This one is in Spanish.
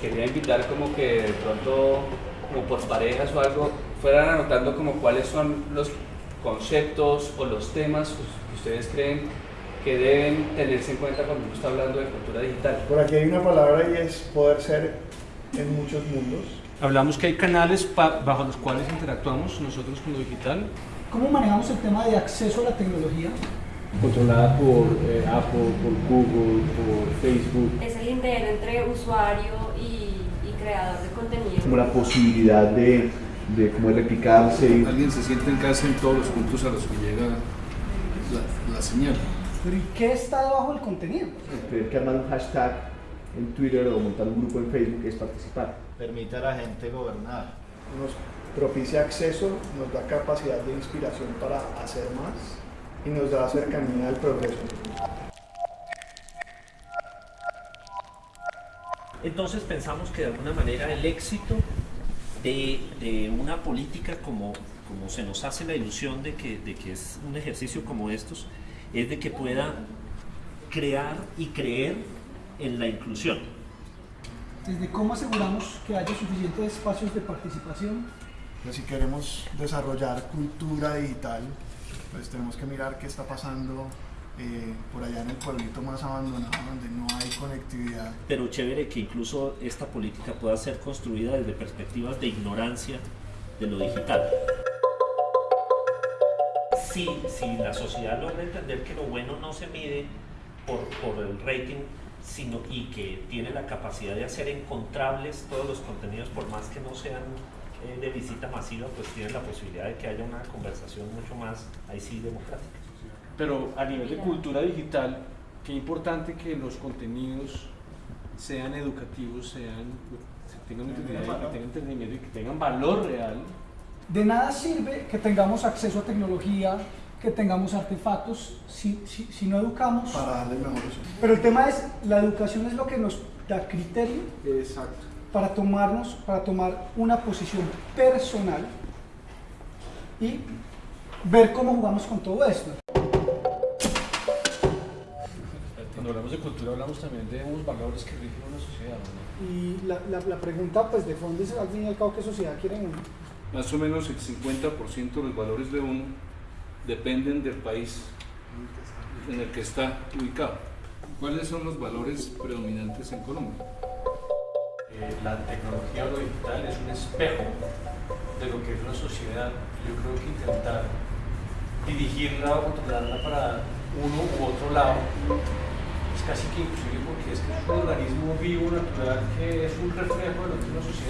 quería invitar como que de pronto, como por parejas o algo, fueran anotando como cuáles son los conceptos o los temas que ustedes creen que deben tenerse en cuenta cuando uno está hablando de cultura digital. Por aquí hay una palabra y es poder ser en muchos mundos. Hablamos que hay canales bajo los cuales interactuamos nosotros con lo digital. ¿Cómo manejamos el tema de acceso a la tecnología? Controlada por eh, Apple, por Google, por Facebook. Es el interno entre usuario y, y, creador de contenido. Como la posibilidad de, de cómo replicarse. Alguien se siente en casa en todos los puntos a los que llega la, la señal. ¿Pero y qué está debajo del contenido? Tener que armar un hashtag en Twitter o montar un grupo en Facebook es participar. Permite a la gente gobernar. Nos propicia acceso, nos da capacidad de inspiración para hacer más y nos da cercanía al progreso. Entonces pensamos que de alguna manera el éxito de, de una política como, como se nos hace la ilusión de que, de que es un ejercicio como estos, es de que pueda crear y creer en la inclusión. Desde cómo aseguramos que haya suficientes espacios de participación. Pues si queremos desarrollar cultura digital, pues tenemos que mirar qué está pasando eh, por allá en el pueblito más abandonado donde no hay conectividad. Pero chévere que incluso esta política pueda ser construida desde perspectivas de ignorancia de lo digital. Si, si la sociedad logra entender que lo bueno no se mide por, por el rating sino y que tiene la capacidad de hacer encontrables todos los contenidos por más que no sean eh, de visita masiva, pues tienen la posibilidad de que haya una conversación mucho más, ahí sí, democrática. Pero a nivel de cultura digital, qué importante que los contenidos sean educativos, sean, tengan utilidad, que tengan entretenimiento y que tengan valor real. De nada sirve que tengamos acceso a tecnología, que tengamos artefactos si, si, si no educamos. Para darle mejor uso. Pero el tema es, la educación es lo que nos da criterio. Exacto para tomarnos, para tomar una posición personal y ver cómo jugamos con todo esto. Cuando hablamos de cultura hablamos también de unos valores que rigen una sociedad. ¿no? Y la, la, la, pregunta pues de fondo es al fin y al cabo qué sociedad quieren uno. Más o menos el 50% de los valores de uno dependen del país en el que está ubicado. ¿Cuáles son los valores predominantes en Colombia? Eh, la tecnología o lo digital es un espejo de lo que es una sociedad. Yo creo que intentar dirigirla o controlarla para uno u otro lado es casi que imposible porque es que es un organismo vivo, natural, que es un reflejo de lo que es una sociedad.